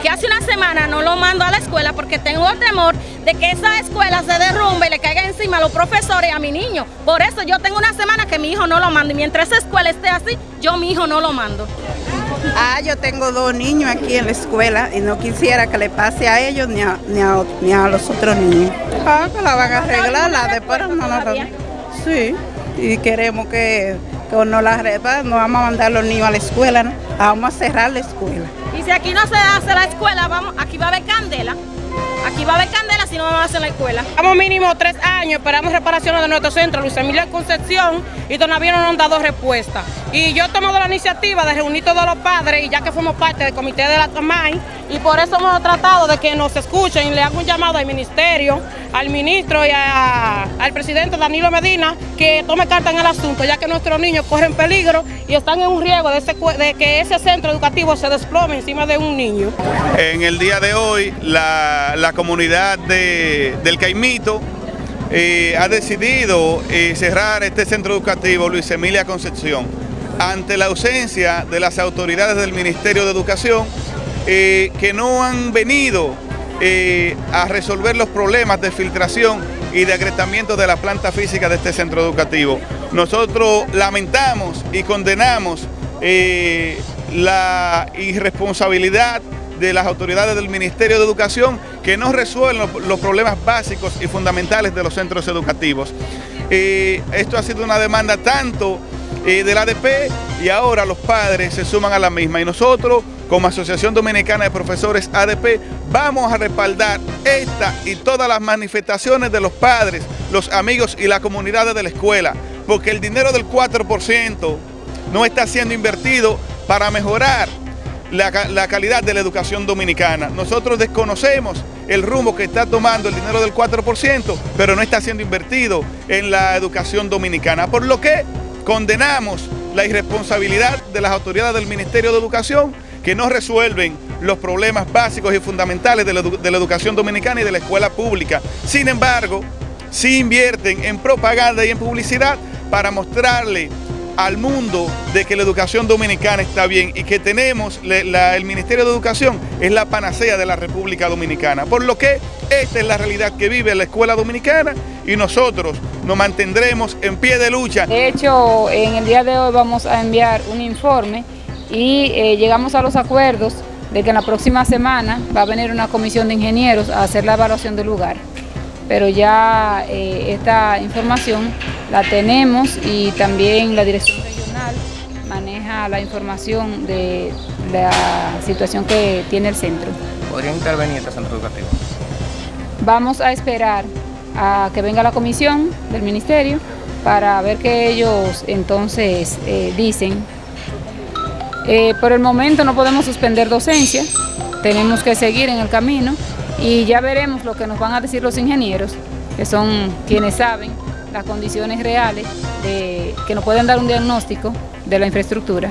que hace una semana no lo mando a la escuela porque tengo temor de que esa escuela se derrumbe y le caiga encima a los profesores y a mi niño. Por eso yo tengo una semana que mi hijo no lo mando y mientras esa escuela esté así, yo mi hijo no lo mando. Ah, yo tengo dos niños aquí en la escuela y no quisiera que le pase a ellos ni a, los otros niños. Ah, que la van a arreglar, la después no la Sí, y queremos que, que no la arreglen, no vamos a mandar a los niños a la escuela, ¿no? Vamos a cerrar la escuela. Y si aquí no se hace la escuela, vamos, aquí va a haber candela. Aquí va a haber candela si no a hacer la escuela. Estamos mínimo tres años, esperamos reparaciones de nuestro centro, Luis Emilio Concepción, y todavía no nos han dado respuesta. Y yo he tomado la iniciativa de reunir todos los padres, y ya que somos parte del comité de la TAMAI, y por eso hemos tratado de que nos escuchen, y le hago un llamado al ministerio, al ministro y al presidente Danilo Medina, que tome carta en el asunto, ya que nuestros niños corren peligro y están en un riesgo de, de que ese centro educativo se desplome encima de un niño. En el día de hoy, la, la comunidad del Caimito eh, ha decidido eh, cerrar este centro educativo Luis Emilia Concepción ante la ausencia de las autoridades del Ministerio de Educación eh, que no han venido a resolver los problemas de filtración y de agretamiento de la planta física de este centro educativo. Nosotros lamentamos y condenamos la irresponsabilidad de las autoridades del Ministerio de Educación que no resuelven los, problemas básicos y fundamentales de los centros educativos. Eh, esto ha sido una demanda tanto eh, del ADP y ahora los padres se suman a la misma y nosotros como Asociación Dominicana de Profesores ADP vamos a respaldar esta y todas las manifestaciones de los padres, los amigos y las comunidades de la escuela porque el dinero del 4% no está siendo invertido para mejorar la, calidad de la educación dominicana. Nosotros desconocemos el rumbo que está tomando el dinero del 4%, pero no está siendo invertido en la educación dominicana. Por lo que condenamos la irresponsabilidad de las autoridades del Ministerio de Educación que no resuelven los problemas básicos y fundamentales de la, de la educación dominicana y de la escuela pública. Sin embargo, sí invierten en propaganda y en publicidad para mostrarle al mundo de que la educación dominicana está bien y que tenemos, el Ministerio de Educación es la panacea de la República Dominicana. Por lo que esta es la realidad que vive la escuela dominicana y nosotros nos mantendremos en pie de lucha. De hecho, en el día de hoy vamos a enviar un informe y eh, llegamos a los acuerdos de que en la próxima semana va a venir una comisión de ingenieros a hacer la evaluación del lugar. Pero ya eh, esta información la tenemos y también la Dirección Regional maneja la información de la situación que tiene el centro. ¿Podría intervenir este centro educativo? Vamos a esperar a que venga la comisión del ministerio para ver qué ellos entonces eh, dicen. Eh, por el momento no podemos suspender docencia, tenemos que seguir en el camino y ya veremos lo que nos van a decir los ingenieros, que son quienes saben las condiciones reales de, que nos pueden dar un diagnóstico de la infraestructura.